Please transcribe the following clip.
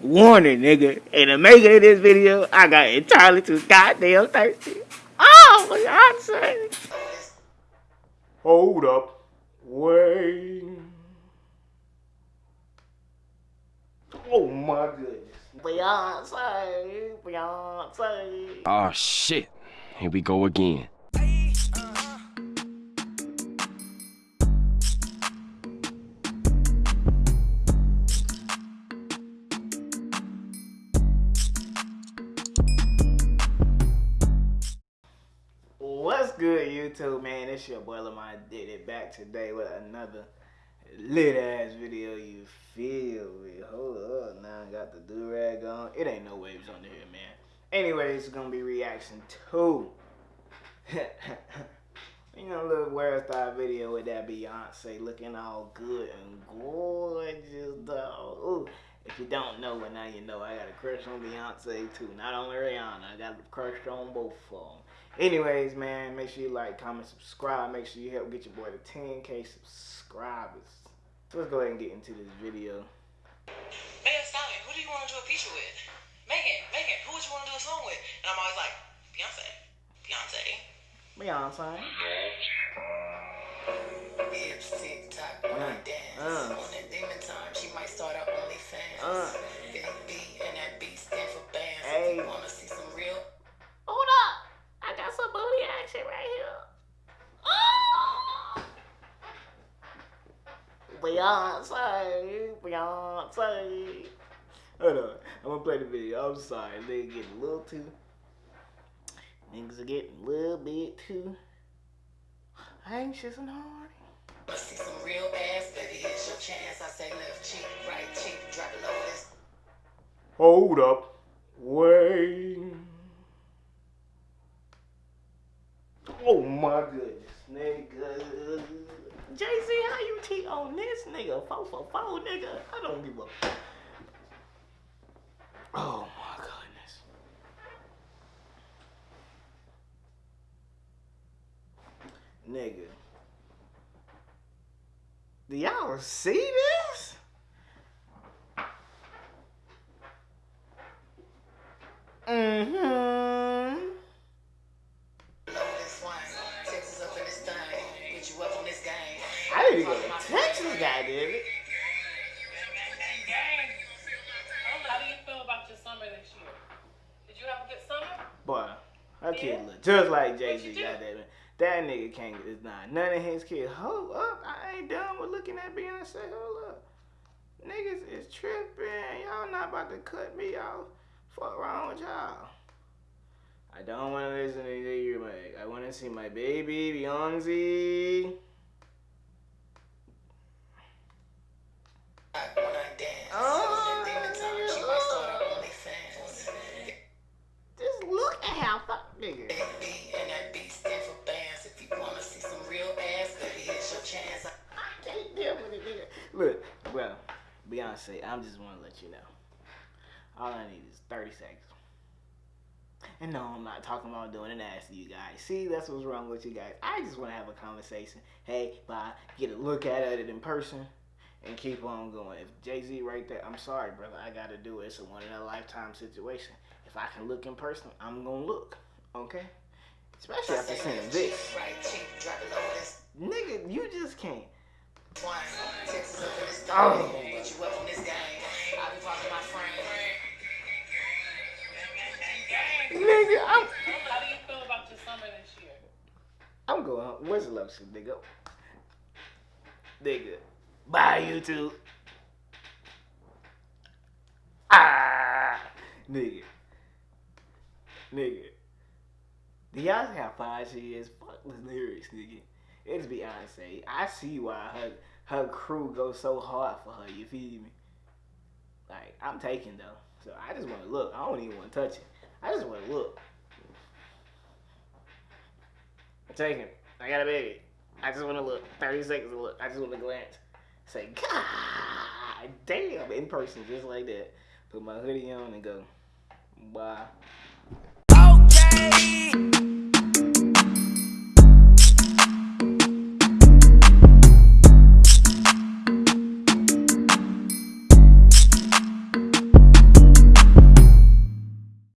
warning, nigga. In the making of this video, I got entirely too goddamn thirsty. Oh, my Beyonce. Hold up. Wait. Oh my goodness. Beyonce. Beyonce. Oh shit. Here we go again. Good, YouTube, man? It's your boy Lamar did it back today with another lit ass video. You feel me? Hold up, now I got the do rag on. It ain't no waves under here, man. Anyways, it's gonna be reaction to you know, little wear style video with that Beyonce looking all good and gorgeous, dog. Ooh. If you don't know, but now you know, I got a crush on Beyonce too. Not only Rihanna, I got a crush on both of them. Anyways, man, make sure you like, comment, subscribe. Make sure you help get your boy to 10k subscribers. So let's go ahead and get into this video. Megan Stallion, who do you want to do a feature with? Megan, Megan, who would you want to do a song with? And I'm always like, Beyonce, Beyonce. Beyonce. Hips Beyonce. Beyonce. Hold on. I'm gonna play the video. I'm sorry. They getting a little too. Niggas are getting a little bit too anxious and horny. see some real ass, baby, here's your chance. I say left cheek, right cheek, drop it low. This Hold up. Wait. Oh my goodness, nigga. Jay Z, how you cheat on this nigga? Four for four, nigga. I don't give a. Oh my goodness. Nigga. Do y'all see this? Mm-hmm. Texas, goddamn it. How do you feel about your summer this year? Did you have a good summer? Boy, that kid look just like Jay Z, goddamn it. That nigga can't is not none of his kids. Hold up, I ain't done with looking at Beyonce. Hold up. Niggas is tripping. Y'all not about to cut me off. Fuck wrong with y'all. I don't want to listen to you, Meg. I want to see my baby Beyonce. Look at how fuck nigga. Big B and that B stand for bands. If you wanna see some real ass, baby, here's your chance. I can't deal with it, nigga. Look, well, Beyonce, I'm just want to let you know. All I need is 30 seconds. And no, I'm not talking about doing an ass to you guys. See, that's what's wrong with you guys. I just want to have a conversation. Hey, bye. Get a look at it in person and keep on going. If Jay Z right there, I'm sorry, brother. I got to do it. It's a one in a lifetime situation. If I can look in person, I'm to look. Okay? Especially after seeing this. Nigga, you just can't. Oh. Nigga, I'm. How do you feel about your summer this year? I'm going. Where's the love nigga? Nigga. Bye, YouTube. Ah, nigga. Nigga. Do y'all see how fine she is? Fuck the lyrics, nigga. It's Beyonce. I see why her her crew goes so hard for her. You feel me? Like I'm taking though, so I just want to look. I don't even want to touch it. I just want to look. I'm taking. I got a baby. I just want to look. 30 seconds to look. I just want to glance. Say, God damn, in person, just like that. Put my hoodie on and go. Bye. Okay.